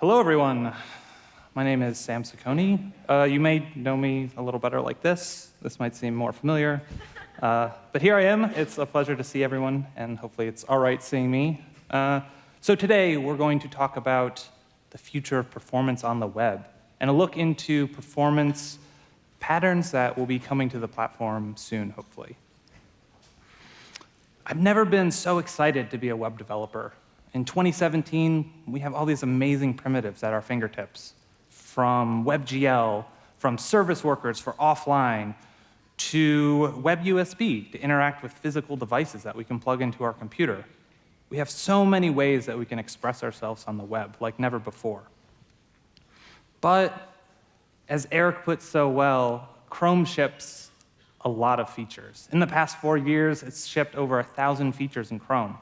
Hello, everyone. My name is Sam Saccone. Uh, you may know me a little better like this. This might seem more familiar. Uh, but here I am. It's a pleasure to see everyone, and hopefully it's all right seeing me. Uh, so today, we're going to talk about the future of performance on the web and a look into performance patterns that will be coming to the platform soon, hopefully. I've never been so excited to be a web developer. In 2017, we have all these amazing primitives at our fingertips, from WebGL, from service workers for offline, to WebUSB to interact with physical devices that we can plug into our computer. We have so many ways that we can express ourselves on the web, like never before. But as Eric put so well, Chrome ships a lot of features. In the past four years, it's shipped over a 1,000 features in Chrome.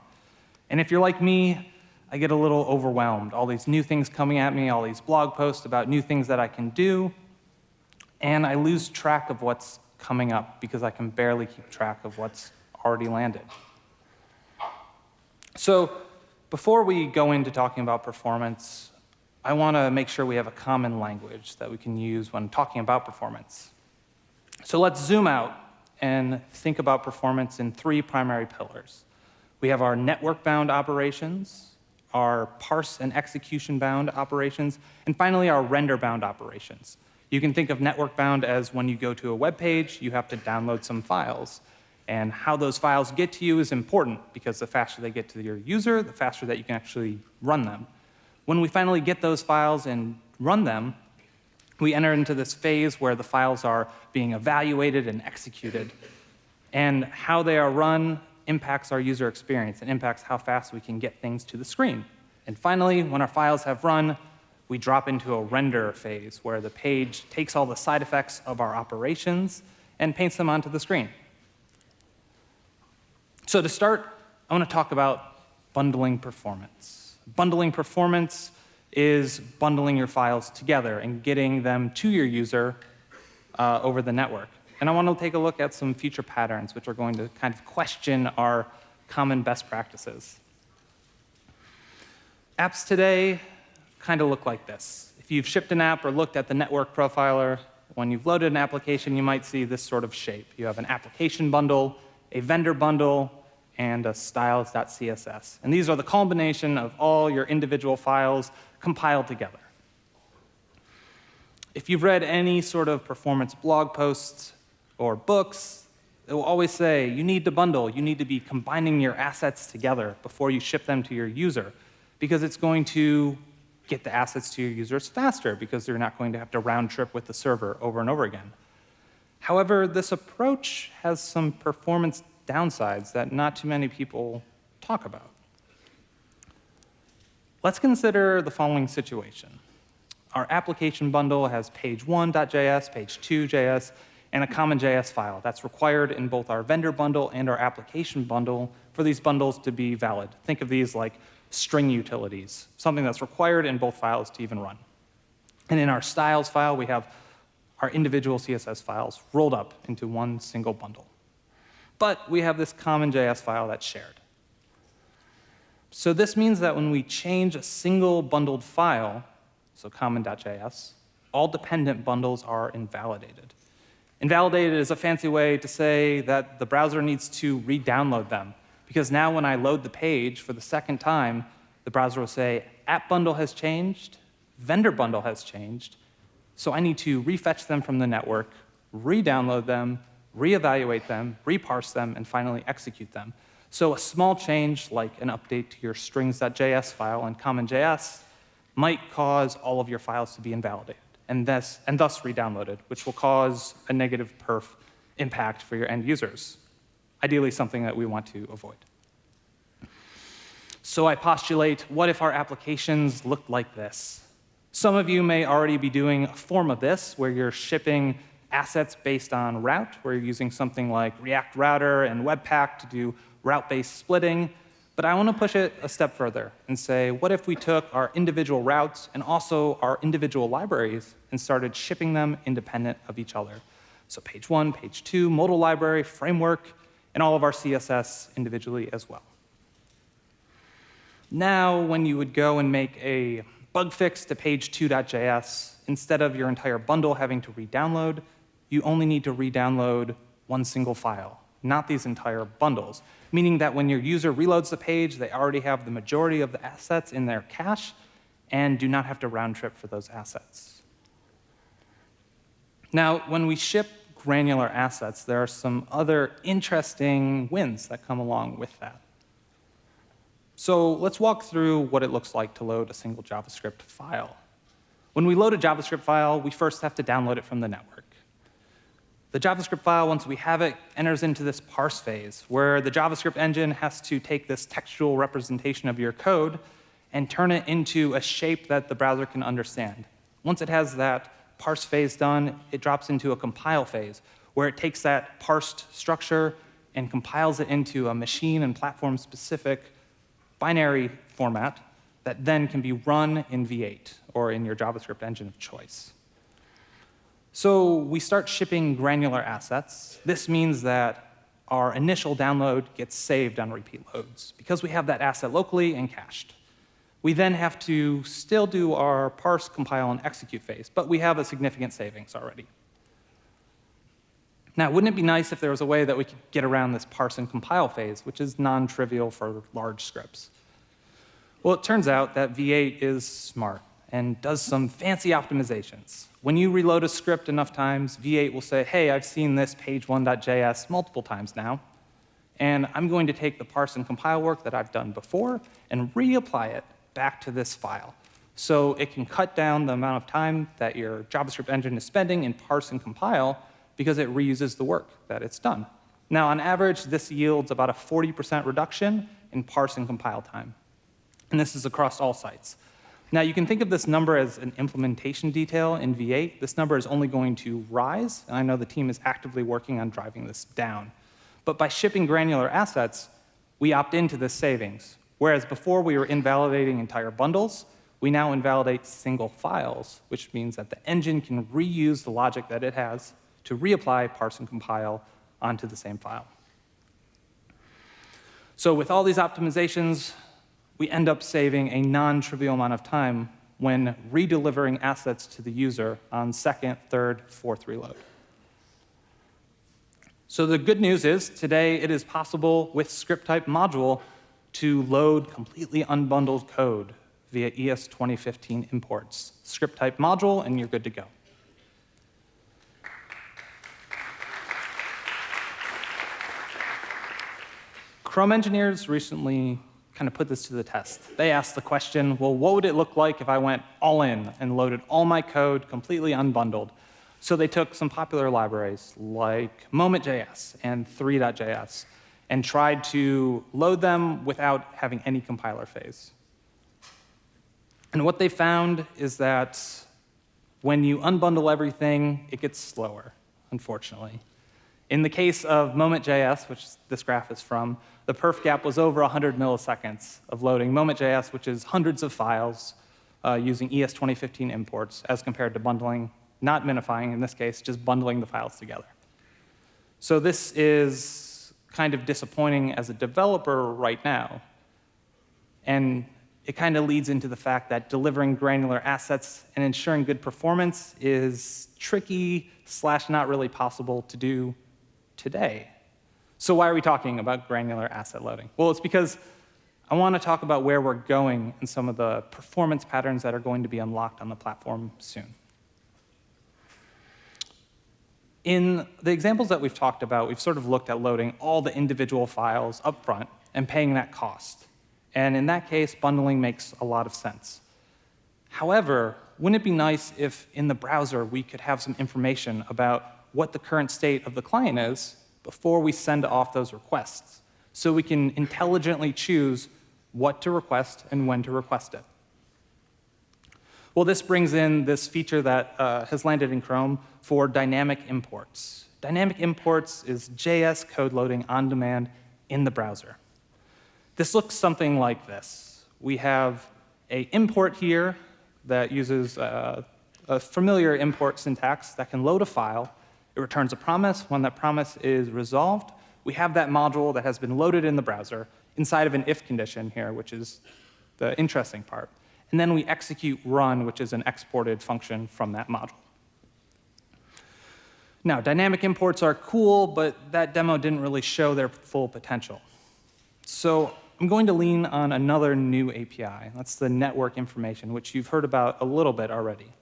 And if you're like me, I get a little overwhelmed. All these new things coming at me, all these blog posts about new things that I can do, and I lose track of what's coming up because I can barely keep track of what's already landed. So before we go into talking about performance, I want to make sure we have a common language that we can use when talking about performance. So let's zoom out and think about performance in three primary pillars. We have our network-bound operations, our parse and execution-bound operations, and finally our render-bound operations. You can think of network-bound as when you go to a web page, you have to download some files. And how those files get to you is important, because the faster they get to your user, the faster that you can actually run them. When we finally get those files and run them, we enter into this phase where the files are being evaluated and executed. And how they are run impacts our user experience and impacts how fast we can get things to the screen. And finally, when our files have run, we drop into a render phase where the page takes all the side effects of our operations and paints them onto the screen. So to start, I want to talk about bundling performance. Bundling performance is bundling your files together and getting them to your user uh, over the network. And I want to take a look at some future patterns which are going to kind of question our common best practices. Apps today kind of look like this. If you've shipped an app or looked at the network profiler, when you've loaded an application, you might see this sort of shape. You have an application bundle, a vendor bundle, and a styles.css. And these are the combination of all your individual files compiled together. If you've read any sort of performance blog posts or books, it will always say you need to bundle, you need to be combining your assets together before you ship them to your user, because it's going to get the assets to your users faster, because they're not going to have to round trip with the server over and over again. However, this approach has some performance downsides that not too many people talk about. Let's consider the following situation. Our application bundle has page1.js, page2.js, and a CommonJS file that's required in both our vendor bundle and our application bundle for these bundles to be valid. Think of these like string utilities, something that's required in both files to even run. And in our styles file, we have our individual CSS files rolled up into one single bundle. But we have this CommonJS file that's shared. So this means that when we change a single bundled file, so common.js, all dependent bundles are invalidated. Invalidated is a fancy way to say that the browser needs to re-download them. Because now when I load the page for the second time, the browser will say, app bundle has changed, vendor bundle has changed, so I need to refetch them from the network, re-download them, re-evaluate them, reparse them, and finally execute them. So a small change, like an update to your strings.js file in CommonJS, might cause all of your files to be invalidated and thus, and thus re-downloaded, which will cause a negative perf impact for your end users, ideally something that we want to avoid. So I postulate, what if our applications looked like this? Some of you may already be doing a form of this, where you're shipping assets based on route, where you're using something like React Router and Webpack to do route-based splitting. But I want to push it a step further and say, what if we took our individual routes and also our individual libraries and started shipping them independent of each other? So page one, page two, modal library, framework, and all of our CSS individually as well. Now, when you would go and make a bug fix to page2.js, instead of your entire bundle having to re-download, you only need to re-download one single file, not these entire bundles, meaning that when your user reloads the page, they already have the majority of the assets in their cache and do not have to round trip for those assets. Now, when we ship granular assets, there are some other interesting wins that come along with that. So let's walk through what it looks like to load a single JavaScript file. When we load a JavaScript file, we first have to download it from the network. The JavaScript file, once we have it, enters into this parse phase, where the JavaScript engine has to take this textual representation of your code and turn it into a shape that the browser can understand. Once it has that parse phase done, it drops into a compile phase, where it takes that parsed structure and compiles it into a machine and platform-specific binary format that then can be run in V8 or in your JavaScript engine of choice. So we start shipping granular assets. This means that our initial download gets saved on repeat loads because we have that asset locally and cached. We then have to still do our parse, compile, and execute phase, but we have a significant savings already. Now, wouldn't it be nice if there was a way that we could get around this parse and compile phase, which is non-trivial for large scripts? Well, it turns out that V8 is smart and does some fancy optimizations. When you reload a script enough times, V8 will say, hey, I've seen this page1.js multiple times now, and I'm going to take the parse and compile work that I've done before and reapply it back to this file. So it can cut down the amount of time that your JavaScript engine is spending in parse and compile because it reuses the work that it's done. Now, on average, this yields about a 40% reduction in parse and compile time. And this is across all sites. Now, you can think of this number as an implementation detail in V8. This number is only going to rise, and I know the team is actively working on driving this down. But by shipping granular assets, we opt into this savings. Whereas before we were invalidating entire bundles, we now invalidate single files, which means that the engine can reuse the logic that it has to reapply, parse, and compile onto the same file. So with all these optimizations, we end up saving a non-trivial amount of time when redelivering assets to the user on second, third, fourth reload. So the good news is today it is possible with script type module to load completely unbundled code via ES 2015 imports. Script type module, and you're good to go. Chrome engineers recently kind of put this to the test. They asked the question, well, what would it look like if I went all in and loaded all my code completely unbundled? So they took some popular libraries like Moment.js and Three.js and tried to load them without having any compiler phase. And what they found is that when you unbundle everything, it gets slower, unfortunately. In the case of Moment.js, which this graph is from, the perf gap was over 100 milliseconds of loading Moment.js, which is hundreds of files uh, using ES 2015 imports, as compared to bundling, not minifying in this case, just bundling the files together. So this is kind of disappointing as a developer right now. And it kind of leads into the fact that delivering granular assets and ensuring good performance is tricky slash not really possible to do today. So why are we talking about granular asset loading? Well, it's because I want to talk about where we're going and some of the performance patterns that are going to be unlocked on the platform soon. In the examples that we've talked about, we've sort of looked at loading all the individual files up front and paying that cost. And in that case, bundling makes a lot of sense. However, wouldn't it be nice if in the browser we could have some information about what the current state of the client is before we send off those requests, so we can intelligently choose what to request and when to request it? Well, this brings in this feature that uh, has landed in Chrome for dynamic imports. Dynamic imports is JS code loading on demand in the browser. This looks something like this. We have a import here that uses uh, a familiar import syntax that can load a file. It returns a promise. When that promise is resolved, we have that module that has been loaded in the browser inside of an if condition here, which is the interesting part. And then we execute run, which is an exported function from that module. Now, dynamic imports are cool, but that demo didn't really show their full potential. So I'm going to lean on another new API. That's the network information, which you've heard about a little bit already.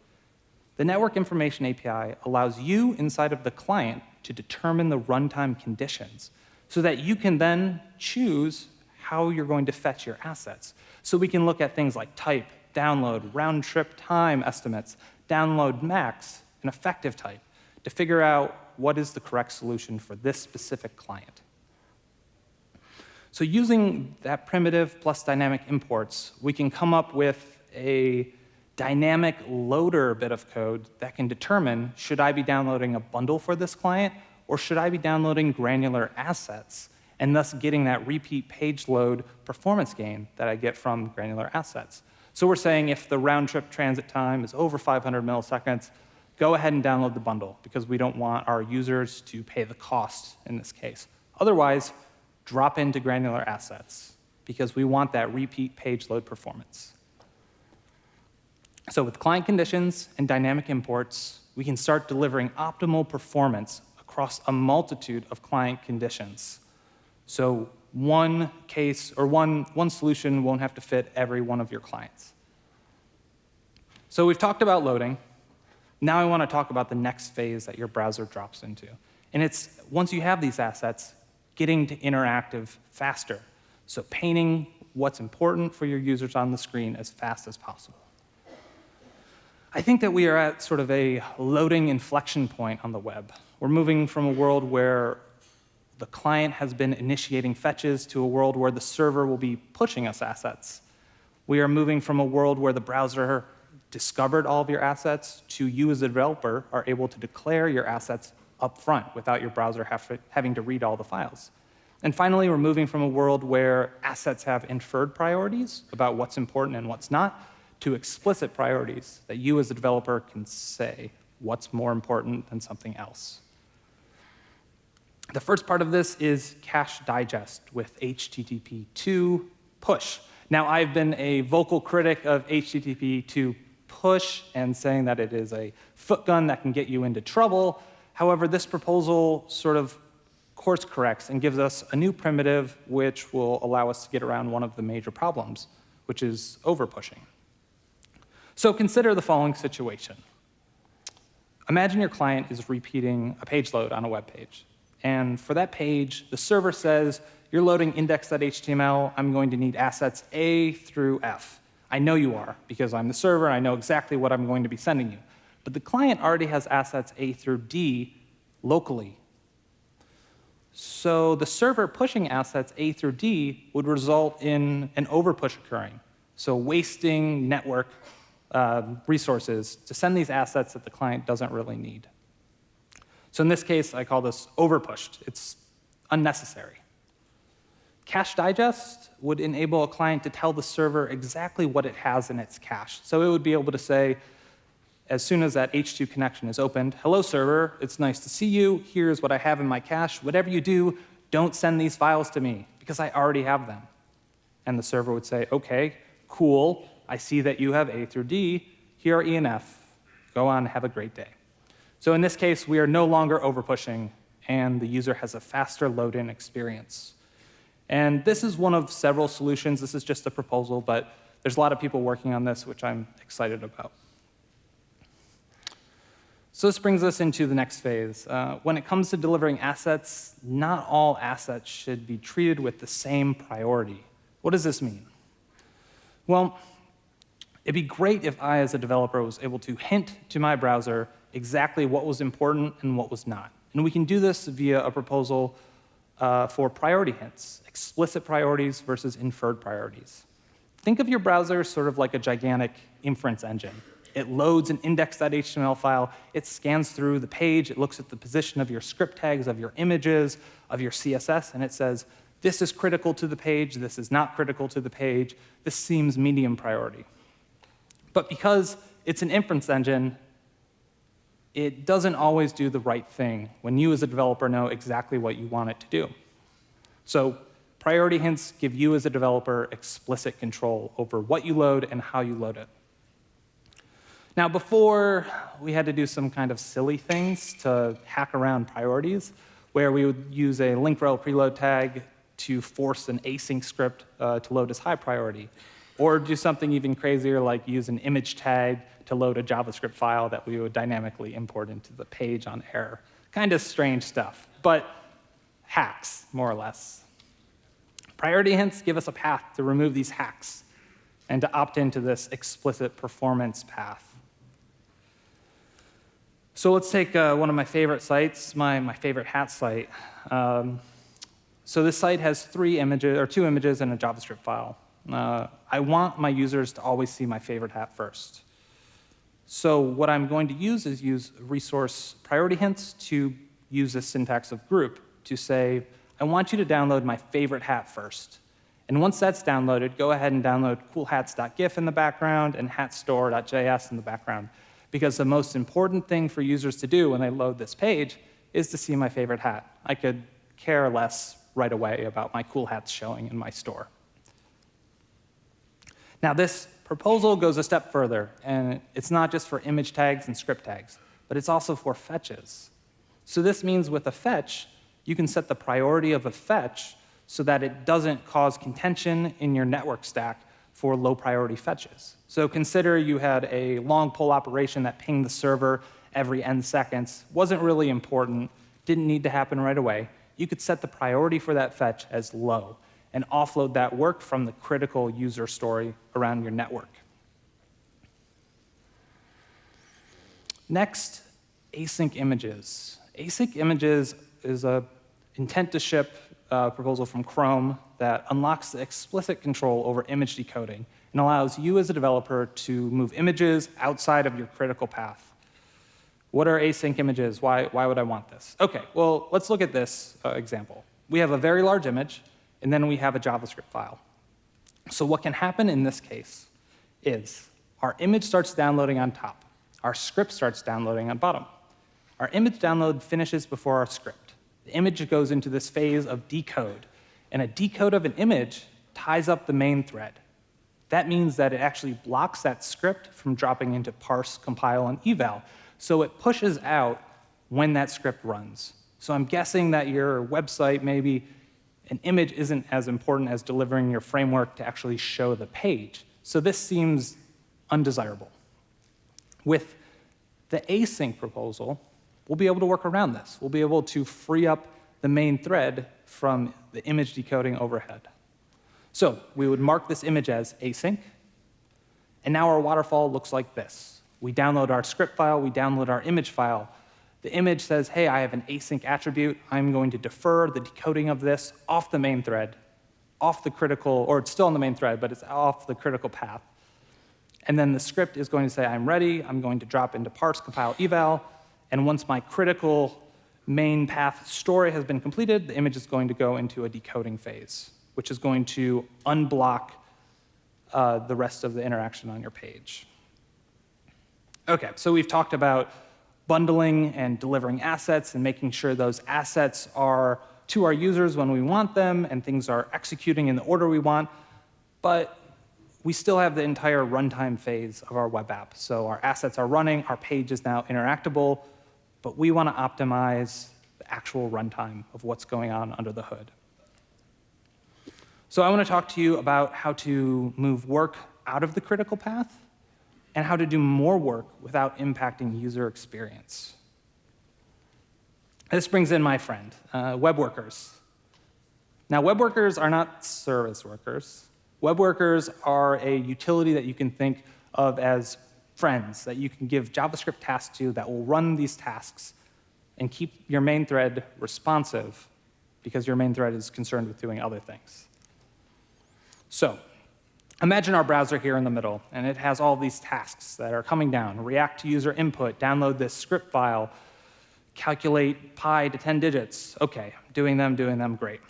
The network information API allows you inside of the client to determine the runtime conditions so that you can then choose how you're going to fetch your assets. So we can look at things like type, download, round trip time estimates, download max, and effective type to figure out what is the correct solution for this specific client. So using that primitive plus dynamic imports, we can come up with a dynamic loader bit of code that can determine, should I be downloading a bundle for this client, or should I be downloading granular assets, and thus getting that repeat page load performance gain that I get from granular assets. So we're saying if the round trip transit time is over 500 milliseconds, go ahead and download the bundle because we don't want our users to pay the cost in this case. Otherwise, drop into granular assets because we want that repeat page load performance. So with client conditions and dynamic imports, we can start delivering optimal performance across a multitude of client conditions. So one case or one, one solution won't have to fit every one of your clients. So we've talked about loading. Now I want to talk about the next phase that your browser drops into. And it's once you have these assets, getting to interactive faster. So painting what's important for your users on the screen as fast as possible. I think that we are at sort of a loading inflection point on the web. We're moving from a world where the client has been initiating fetches to a world where the server will be pushing us assets. We are moving from a world where the browser discovered all of your assets to you as a developer are able to declare your assets up front without your browser have, having to read all the files. And finally, we're moving from a world where assets have inferred priorities about what's important and what's not to explicit priorities that you as a developer can say what's more important than something else. The first part of this is cache digest with HTTP 2 push. Now, I've been a vocal critic of HTTP 2 push and saying that it is a foot gun that can get you into trouble. However, this proposal sort of course corrects and gives us a new primitive which will allow us to get around one of the major problems, which is overpushing. So consider the following situation. Imagine your client is repeating a page load on a web page. And for that page, the server says, you're loading index.html, I'm going to need assets A through F. I know you are, because I'm the server, and I know exactly what I'm going to be sending you. But the client already has assets A through D locally. So the server pushing assets A through D would result in an overpush occurring, so wasting network uh, resources to send these assets that the client doesn't really need. So in this case, I call this overpushed. It's unnecessary. Cache digest would enable a client to tell the server exactly what it has in its cache. So it would be able to say, as soon as that H2 connection is opened, hello server, it's nice to see you, here's what I have in my cache, whatever you do, don't send these files to me, because I already have them. And the server would say, okay, cool, I see that you have A through D, here are E and F, go on, have a great day. So in this case, we are no longer overpushing, and the user has a faster load-in experience. And this is one of several solutions. This is just a proposal, but there's a lot of people working on this, which I'm excited about. So this brings us into the next phase. Uh, when it comes to delivering assets, not all assets should be treated with the same priority. What does this mean? Well, it'd be great if I, as a developer, was able to hint to my browser exactly what was important and what was not. And we can do this via a proposal uh, for priority hints, explicit priorities versus inferred priorities. Think of your browser sort of like a gigantic inference engine. It loads an index.html file, it scans through the page, it looks at the position of your script tags, of your images, of your CSS, and it says, this is critical to the page, this is not critical to the page, this seems medium priority. But because it's an inference engine, it doesn't always do the right thing when you as a developer know exactly what you want it to do. So Priority hints give you as a developer explicit control over what you load and how you load it. Now, before, we had to do some kind of silly things to hack around priorities, where we would use a link rel preload tag to force an async script uh, to load as high priority, or do something even crazier like use an image tag to load a JavaScript file that we would dynamically import into the page on error. Kind of strange stuff, but hacks, more or less. Priority hints give us a path to remove these hacks and to opt into this explicit performance path. So let's take uh, one of my favorite sites, my, my favorite hat site. Um, so this site has three images, or two images and a JavaScript file. Uh, I want my users to always see my favorite hat first. So what I'm going to use is use resource priority hints to use the syntax of group to say, I want you to download my favorite hat first. And once that's downloaded, go ahead and download coolhats.gif in the background and hatstore.js in the background because the most important thing for users to do when they load this page is to see my favorite hat. I could care less right away about my cool hats showing in my store. Now, this proposal goes a step further, and it's not just for image tags and script tags, but it's also for fetches. So this means with a fetch, you can set the priority of a fetch so that it doesn't cause contention in your network stack for low priority fetches. So consider you had a long pull operation that pinged the server every n seconds, wasn't really important, didn't need to happen right away. You could set the priority for that fetch as low and offload that work from the critical user story around your network. Next, async images. Async images is a intent to ship uh, proposal from Chrome that unlocks the explicit control over image decoding and allows you as a developer to move images outside of your critical path. What are async images? Why, why would I want this? OK, well, let's look at this uh, example. We have a very large image, and then we have a JavaScript file. So what can happen in this case is our image starts downloading on top. Our script starts downloading on bottom. Our image download finishes before our script. The image goes into this phase of decode, and a decode of an image ties up the main thread. That means that it actually blocks that script from dropping into parse, compile, and eval, so it pushes out when that script runs. So I'm guessing that your website, maybe an image isn't as important as delivering your framework to actually show the page. So this seems undesirable. With the async proposal, we'll be able to work around this. We'll be able to free up the main thread from the image decoding overhead. So we would mark this image as async, and now our waterfall looks like this. We download our script file, we download our image file. The image says, hey, I have an async attribute. I'm going to defer the decoding of this off the main thread, off the critical, or it's still on the main thread, but it's off the critical path. And then the script is going to say, I'm ready. I'm going to drop into parse, compile, eval. And once my critical main path story has been completed, the image is going to go into a decoding phase, which is going to unblock uh, the rest of the interaction on your page. OK, so we've talked about bundling and delivering assets and making sure those assets are to our users when we want them and things are executing in the order we want. But we still have the entire runtime phase of our web app. So our assets are running, our page is now interactable, but we want to optimize the actual runtime of what's going on under the hood. So I want to talk to you about how to move work out of the critical path and how to do more work without impacting user experience. This brings in my friend, uh, web workers. Now, web workers are not service workers. Web workers are a utility that you can think of as friends that you can give JavaScript tasks to that will run these tasks and keep your main thread responsive because your main thread is concerned with doing other things. So imagine our browser here in the middle, and it has all these tasks that are coming down. React to user input, download this script file, calculate pi to 10 digits. OK, doing them, doing them, great.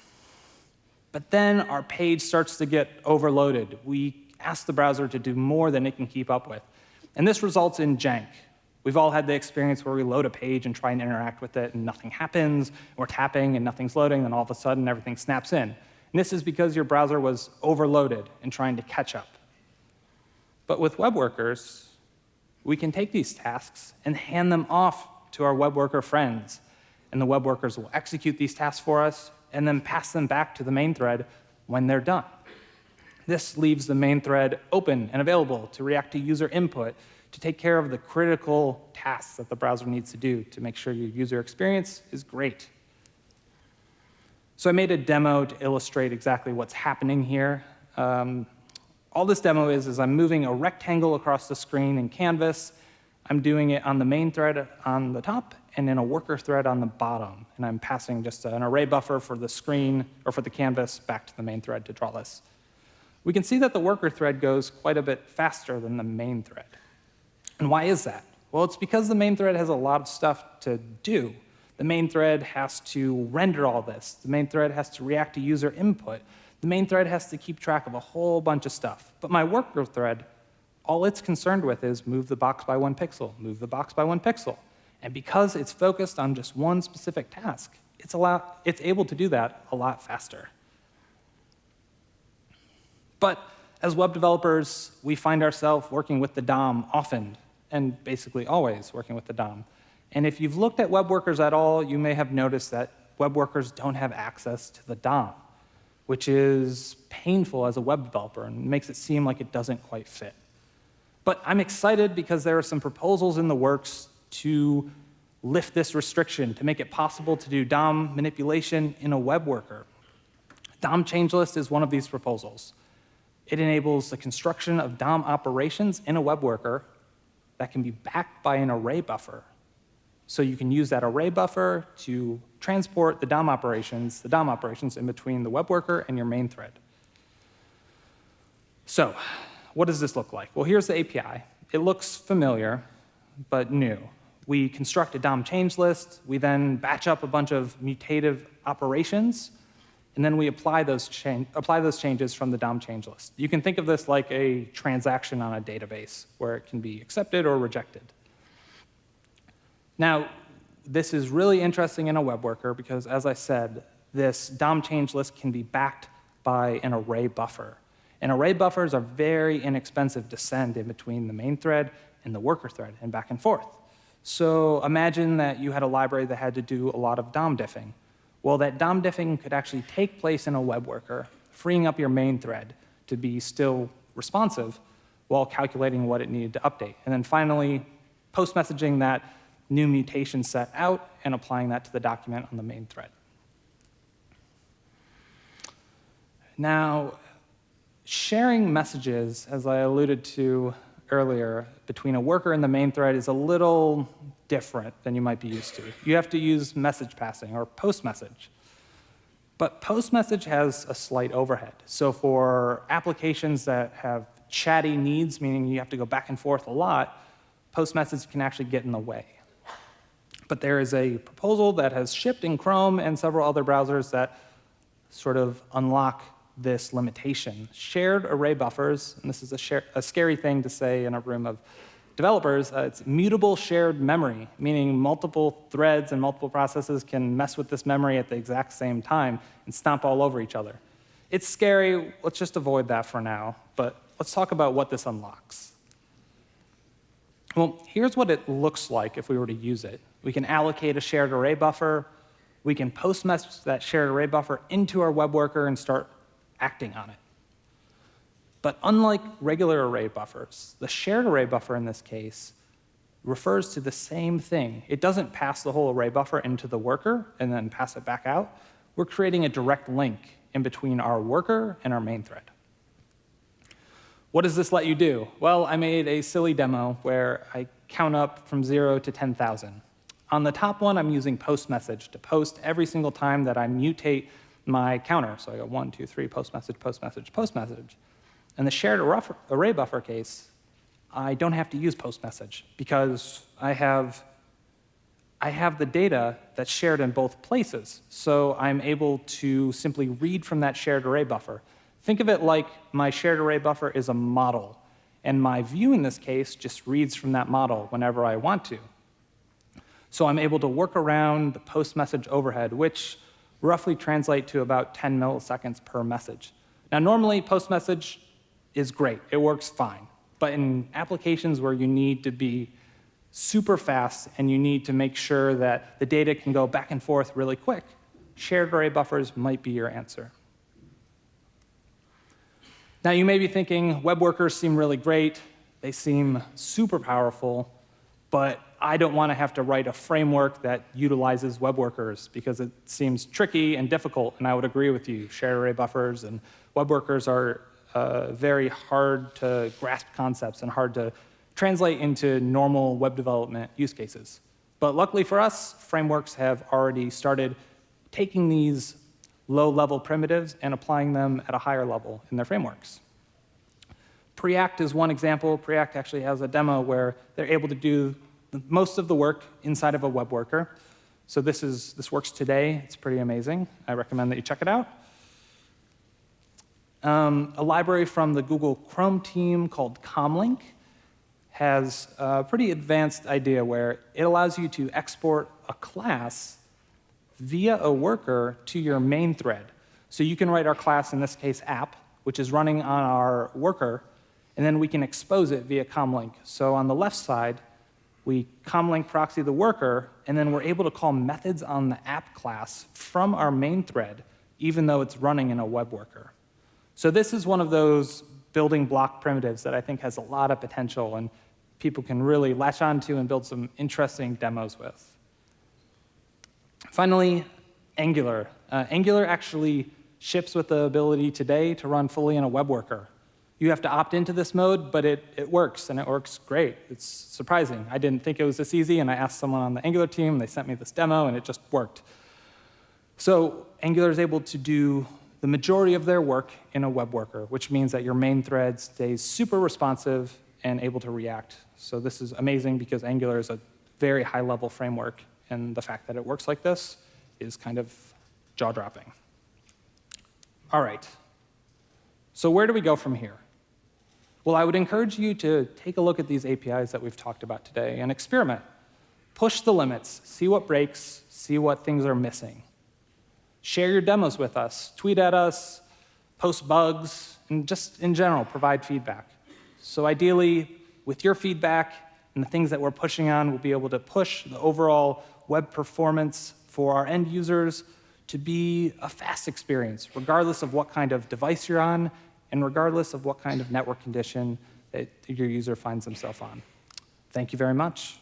But then our page starts to get overloaded. We ask the browser to do more than it can keep up with. And this results in jank. We've all had the experience where we load a page and try and interact with it, and nothing happens. We're tapping, and nothing's loading, and all of a sudden, everything snaps in. And this is because your browser was overloaded and trying to catch up. But with web workers, we can take these tasks and hand them off to our web worker friends. And the web workers will execute these tasks for us and then pass them back to the main thread when they're done. This leaves the main thread open and available to react to user input to take care of the critical tasks that the browser needs to do to make sure your user experience is great. So I made a demo to illustrate exactly what's happening here. Um, all this demo is, is I'm moving a rectangle across the screen in Canvas. I'm doing it on the main thread on the top and in a worker thread on the bottom. And I'm passing just an array buffer for the screen or for the canvas back to the main thread to draw this. We can see that the worker thread goes quite a bit faster than the main thread. And why is that? Well, it's because the main thread has a lot of stuff to do. The main thread has to render all this. The main thread has to react to user input. The main thread has to keep track of a whole bunch of stuff. But my worker thread, all it's concerned with is move the box by one pixel, move the box by one pixel. And because it's focused on just one specific task, it's, lot, it's able to do that a lot faster. But as web developers, we find ourselves working with the DOM often, and basically always working with the DOM. And if you've looked at web workers at all, you may have noticed that web workers don't have access to the DOM, which is painful as a web developer and makes it seem like it doesn't quite fit. But I'm excited because there are some proposals in the works to lift this restriction, to make it possible to do DOM manipulation in a web worker. DOM changelist is one of these proposals. It enables the construction of DOM operations in a web worker that can be backed by an array buffer. So you can use that array buffer to transport the DOM operations, the DOM operations in between the web worker and your main thread. So what does this look like? Well, here's the API. It looks familiar, but new we construct a DOM change list, we then batch up a bunch of mutative operations, and then we apply those, apply those changes from the DOM change list. You can think of this like a transaction on a database where it can be accepted or rejected. Now, this is really interesting in a web worker because, as I said, this DOM change list can be backed by an array buffer. And array buffers are very inexpensive to send in between the main thread and the worker thread and back and forth. So imagine that you had a library that had to do a lot of DOM diffing. Well, that DOM diffing could actually take place in a web worker, freeing up your main thread to be still responsive while calculating what it needed to update. And then finally, post-messaging that new mutation set out and applying that to the document on the main thread. Now, sharing messages, as I alluded to earlier between a worker and the main thread is a little different than you might be used to. You have to use message passing or post message. But post message has a slight overhead. So for applications that have chatty needs, meaning you have to go back and forth a lot, post message can actually get in the way. But there is a proposal that has shipped in Chrome and several other browsers that sort of unlock this limitation. Shared array buffers, and this is a, share, a scary thing to say in a room of developers, uh, it's mutable shared memory, meaning multiple threads and multiple processes can mess with this memory at the exact same time and stomp all over each other. It's scary. Let's just avoid that for now. But let's talk about what this unlocks. Well, here's what it looks like if we were to use it. We can allocate a shared array buffer. We can post message that shared array buffer into our web worker and start acting on it. But unlike regular array buffers, the shared array buffer in this case refers to the same thing. It doesn't pass the whole array buffer into the worker and then pass it back out. We're creating a direct link in between our worker and our main thread. What does this let you do? Well, I made a silly demo where I count up from 0 to 10,000. On the top one, I'm using post message to post every single time that I mutate my counter. So I go one, two, three, post message, post message, post message. In the shared array buffer case, I don't have to use post message because I have, I have the data that's shared in both places. So I'm able to simply read from that shared array buffer. Think of it like my shared array buffer is a model. And my view in this case just reads from that model whenever I want to. So I'm able to work around the post message overhead, which roughly translate to about 10 milliseconds per message. Now, normally, post message is great, it works fine. But in applications where you need to be super fast and you need to make sure that the data can go back and forth really quick, shared array buffers might be your answer. Now, you may be thinking, web workers seem really great, they seem super powerful, but I don't want to have to write a framework that utilizes web workers because it seems tricky and difficult, and I would agree with you. Shared array buffers and web workers are uh, very hard to grasp concepts and hard to translate into normal web development use cases. But luckily for us, frameworks have already started taking these low-level primitives and applying them at a higher level in their frameworks. Preact is one example. Preact actually has a demo where they're able to do most of the work inside of a web worker. So this, is, this works today. It's pretty amazing. I recommend that you check it out. Um, a library from the Google Chrome team called Comlink has a pretty advanced idea where it allows you to export a class via a worker to your main thread. So you can write our class, in this case app, which is running on our worker, and then we can expose it via Comlink. So on the left side, we comlink proxy the worker, and then we're able to call methods on the app class from our main thread, even though it's running in a web worker. So this is one of those building block primitives that I think has a lot of potential and people can really latch onto and build some interesting demos with. Finally, Angular. Uh, Angular actually ships with the ability today to run fully in a web worker. You have to opt into this mode, but it, it works, and it works great. It's surprising. I didn't think it was this easy, and I asked someone on the Angular team, they sent me this demo, and it just worked. So Angular is able to do the majority of their work in a web worker, which means that your main thread stays super responsive and able to react. So this is amazing because Angular is a very high-level framework, and the fact that it works like this is kind of jaw-dropping. All right. So where do we go from here? Well, I would encourage you to take a look at these APIs that we've talked about today and experiment. Push the limits, see what breaks, see what things are missing. Share your demos with us, tweet at us, post bugs, and just in general, provide feedback. So ideally, with your feedback and the things that we're pushing on, we'll be able to push the overall web performance for our end users to be a fast experience, regardless of what kind of device you're on and regardless of what kind of network condition that your user finds themselves on. Thank you very much.